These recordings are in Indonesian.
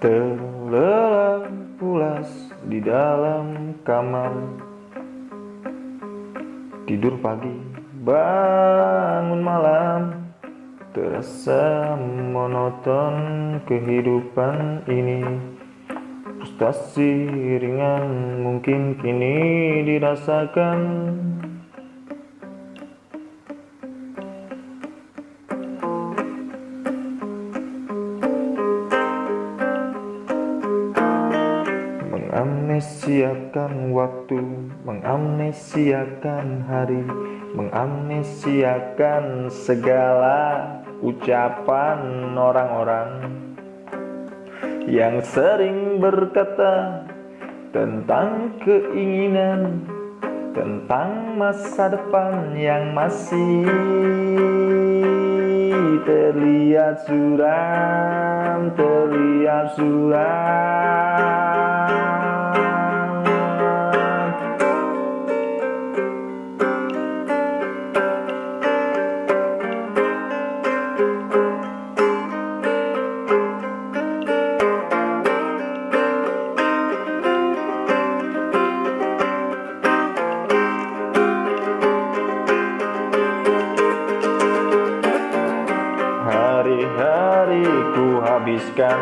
Terlelap pulas di dalam kamar. Tidur pagi, bangun malam. Terasa monoton kehidupan ini. Frustasi ringan mungkin kini dirasakan. Mengamnesiakan waktu, mengamnesiakan hari Mengamnesiakan segala ucapan orang-orang Yang sering berkata tentang keinginan Tentang masa depan yang masih terlihat suram Terlihat suram habiskan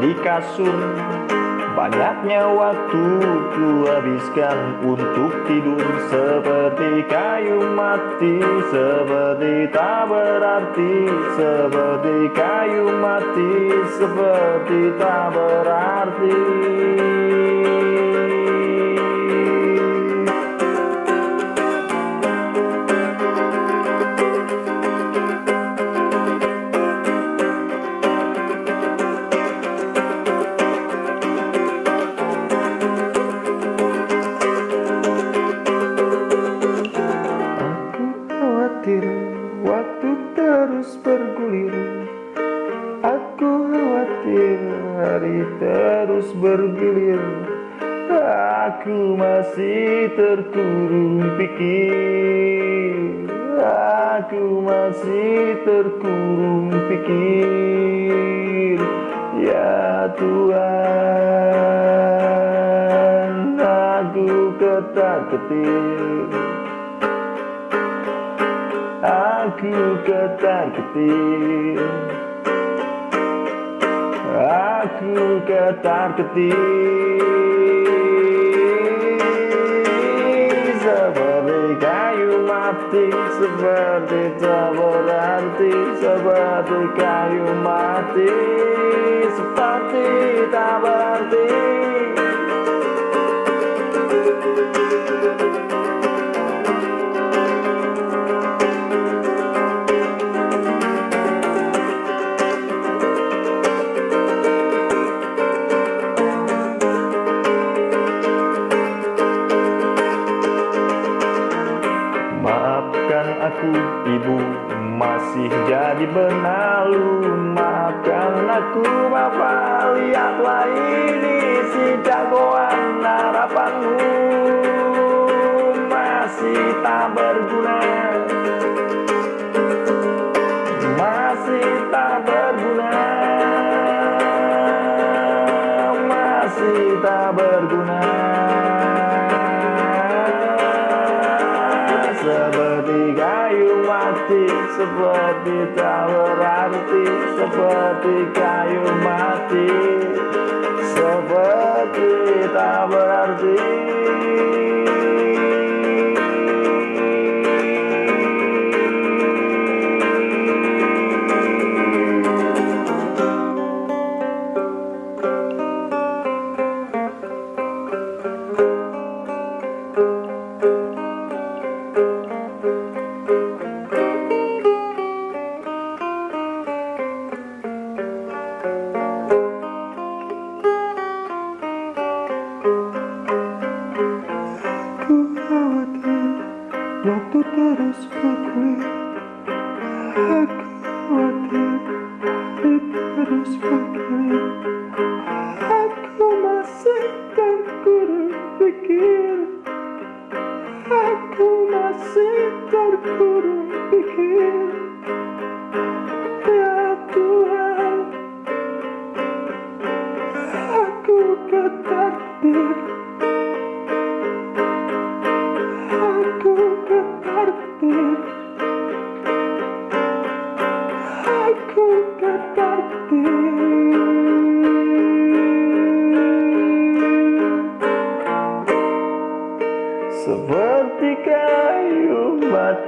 di kasur. Banyaknya waktu ku habiskan untuk tidur Seperti kayu mati, seperti tak berarti Seperti kayu mati, seperti tak berarti khawatir hari terus bergilir. Aku masih terkurung pikir. Aku masih terkurung pikir. Ya Tuhan Aku ketar-ketir Aku ketar-ketir Aku ketar-ketir Seperti kayu mati Seperti tak berarti Seperti kayu mati Seperti tak berarti aku ibu masih jadi benalu. Maafkan aku bapak lihatlah ini si jagoan harapanmu. Masih tak berguna Seperti tak berarti Seperti kayu mati. Seperti tak berarti terus bergulir Aku masih terkurung pikir Aku masih terkurung pikir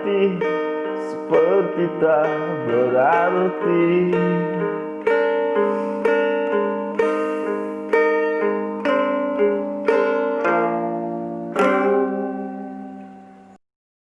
hati seperti tak berarti.